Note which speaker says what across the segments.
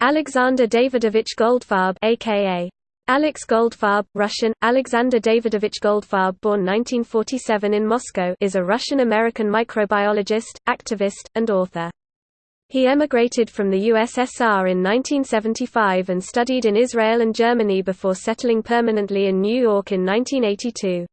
Speaker 1: Alexander Davidovich Goldfarb aka Alex Goldfarb, Russian, Alexander Davidovich Goldfarb born 1947 in Moscow is a Russian-American microbiologist, activist, and author. He emigrated from the USSR in 1975 and studied in Israel and Germany before settling permanently in New York in 1982.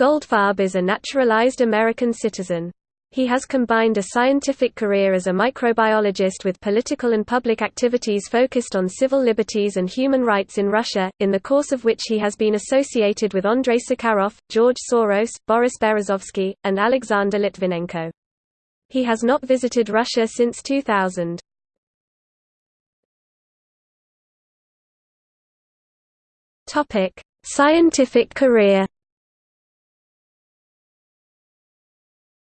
Speaker 1: Goldfarb is a naturalized American citizen. He has combined a scientific career as a microbiologist with political and public activities focused on civil liberties and human rights in Russia, in the course of which he has been associated with Andrei Sakharov, George Soros, Boris Berezovsky, and Alexander Litvinenko. He has not visited Russia since 2000. Scientific career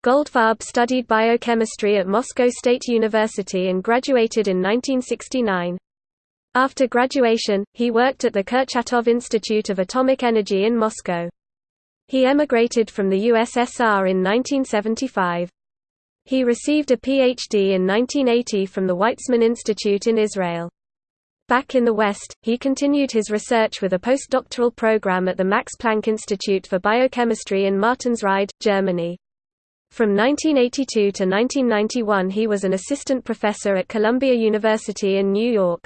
Speaker 1: Goldfarb studied biochemistry at Moscow State University and graduated in 1969. After graduation, he worked at the Kurchatov Institute of Atomic Energy in Moscow. He emigrated from the USSR in 1975. He received a PhD in 1980 from the Weizmann Institute in Israel. Back in the West, he continued his research with a postdoctoral program at the Max Planck Institute for Biochemistry in Martinsried, Germany. From 1982 to 1991 he was an assistant professor at Columbia University in New York.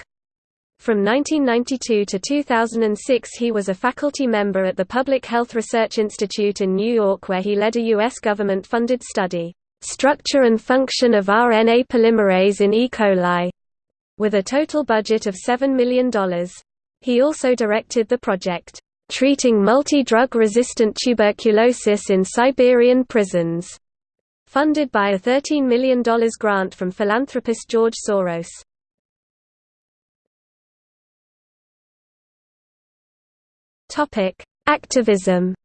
Speaker 1: From 1992 to 2006 he was a faculty member at the Public Health Research Institute in New York where he led a U.S. government-funded study, "'Structure and Function of RNA Polymerase in E. coli' with a total budget of $7 million. He also directed the project, "'Treating Multi-Drug Resistant Tuberculosis in Siberian Prisons' funded by a $13 million grant from philanthropist George Soros. Activism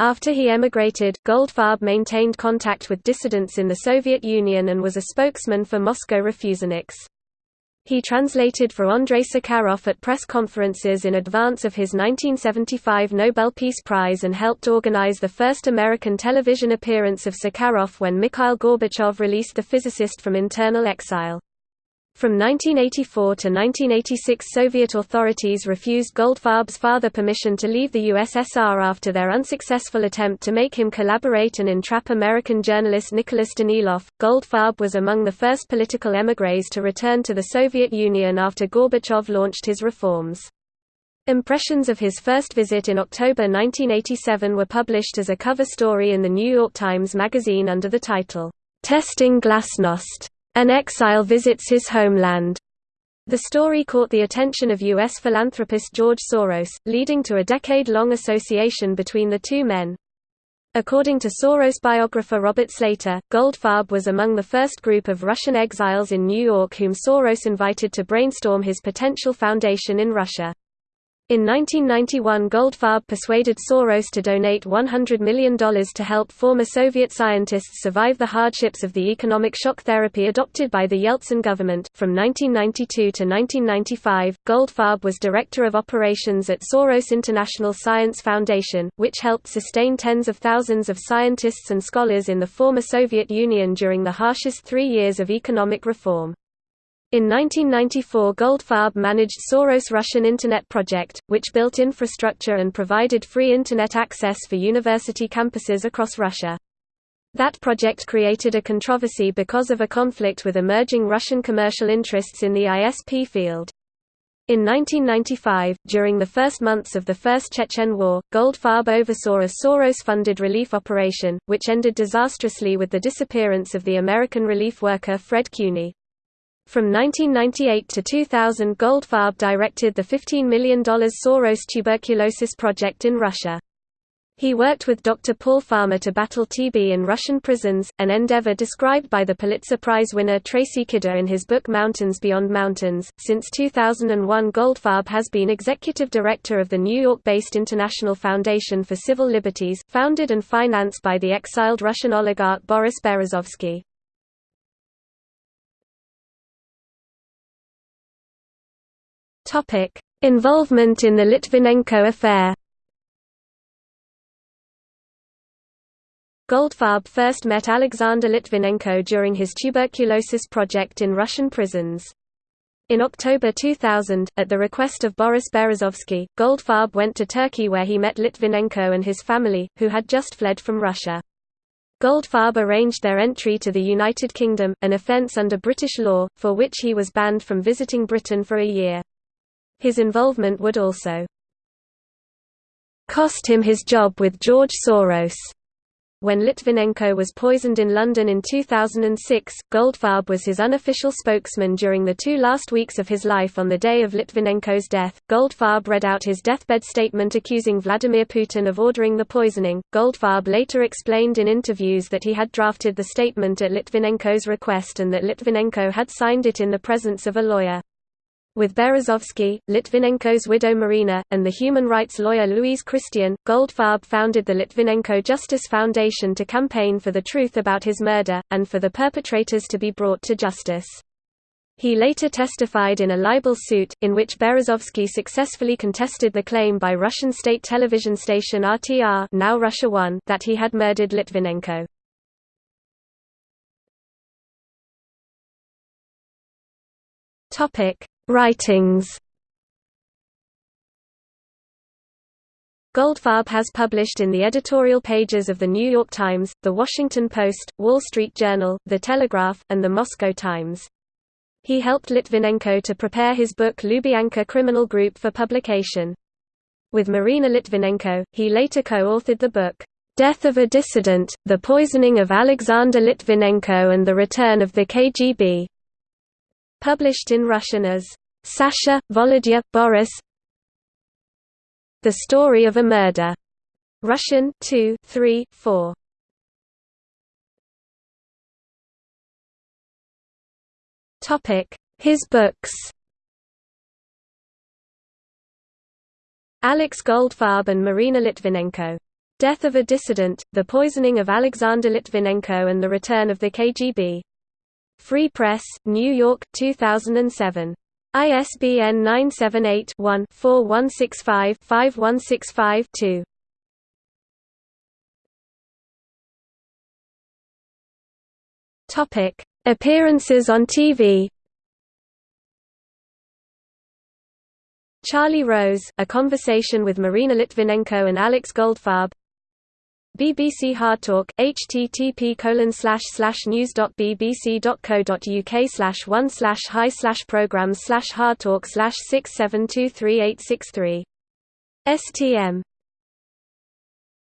Speaker 1: After he emigrated, Goldfarb maintained contact with dissidents in the Soviet Union and was a spokesman for Moscow Refuseniks. He translated for Andrei Sakharov at press conferences in advance of his 1975 Nobel Peace Prize and helped organize the first American television appearance of Sakharov when Mikhail Gorbachev released the physicist from internal exile. From 1984 to 1986 Soviet authorities refused Goldfarb's father permission to leave the USSR after their unsuccessful attempt to make him collaborate and entrap American journalist Nicholas Daniloff. Goldfarb was among the first political émigrés to return to the Soviet Union after Gorbachev launched his reforms. Impressions of his first visit in October 1987 were published as a cover story in the New York Times Magazine under the title, Testing Glasnost. An exile visits his homeland. The story caught the attention of U.S. philanthropist George Soros, leading to a decade-long association between the two men. According to Soros biographer Robert Slater, Goldfarb was among the first group of Russian exiles in New York whom Soros invited to brainstorm his potential foundation in Russia. In 1991 Goldfarb persuaded Soros to donate $100 million to help former Soviet scientists survive the hardships of the economic shock therapy adopted by the Yeltsin government. From 1992 to 1995, Goldfarb was Director of Operations at Soros International Science Foundation, which helped sustain tens of thousands of scientists and scholars in the former Soviet Union during the harshest three years of economic reform. In 1994 Goldfarb managed Soros' Russian Internet project, which built infrastructure and provided free Internet access for university campuses across Russia. That project created a controversy because of a conflict with emerging Russian commercial interests in the ISP field. In 1995, during the first months of the First Chechen War, Goldfarb oversaw a Soros-funded relief operation, which ended disastrously with the disappearance of the American relief worker Fred Cuny. From 1998 to 2000 Goldfarb directed the $15 million Soros tuberculosis project in Russia. He worked with Dr. Paul Farmer to battle TB in Russian prisons, an endeavor described by the Pulitzer Prize winner Tracy Kidder in his book Mountains Beyond Mountains. Since 2001, Goldfarb has been executive director of the New York based International Foundation for Civil Liberties, founded and financed by the exiled Russian oligarch Boris Berezovsky. Topic: Involvement in the Litvinenko affair. Goldfarb first met Alexander Litvinenko during his tuberculosis project in Russian prisons. In October 2000, at the request of Boris Berezovsky, Goldfarb went to Turkey where he met Litvinenko and his family, who had just fled from Russia. Goldfarb arranged their entry to the United Kingdom, an offence under British law, for which he was banned from visiting Britain for a year. His involvement would also cost him his job with George Soros. When Litvinenko was poisoned in London in 2006, Goldfarb was his unofficial spokesman during the two last weeks of his life on the day of Litvinenko's death. Goldfarb read out his deathbed statement accusing Vladimir Putin of ordering the poisoning. Goldfarb later explained in interviews that he had drafted the statement at Litvinenko's request and that Litvinenko had signed it in the presence of a lawyer. With Berezovsky, Litvinenko's widow Marina, and the human rights lawyer Louise Christian, Goldfarb founded the Litvinenko Justice Foundation to campaign for the truth about his murder, and for the perpetrators to be brought to justice. He later testified in a libel suit, in which Berezovsky successfully contested the claim by Russian state television station RTR now Russia 1 that he had murdered Litvinenko. Writings Goldfarb has published in the editorial pages of The New York Times, The Washington Post, Wall Street Journal, The Telegraph, and The Moscow Times. He helped Litvinenko to prepare his book Lubyanka Criminal Group for publication. With Marina Litvinenko, he later co-authored the book, "'Death of a Dissident, The Poisoning of Alexander Litvinenko and the Return of the KGB' Published in Russian as Sasha, Volodya, Boris The Story of a Murder. Russian 2, 3, 4. Topic: His books. Alex Goldfarb and Marina Litvinenko. Death of a Dissident, The Poisoning of Alexander Litvinenko and the Return of the KGB. Free Press, New York, 2007. ISBN 978-1-4165-5165-2. Topic: Appearances on TV. Charlie Rose, A Conversation with Marina Litvinenko and Alex Goldfarb BBC Hardtalk, http news.bbc.co.uk slash one slash high slash programs slash hardtalk slash six seven two three eight six three. STM